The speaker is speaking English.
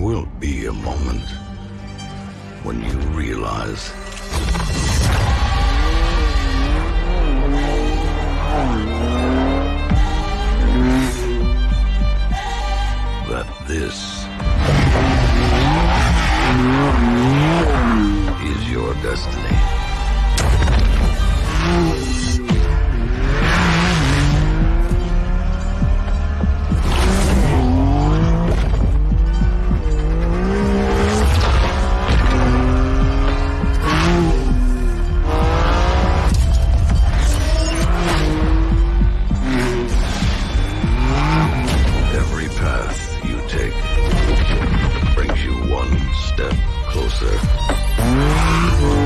will be a moment when you realize that this is your destiny. closer.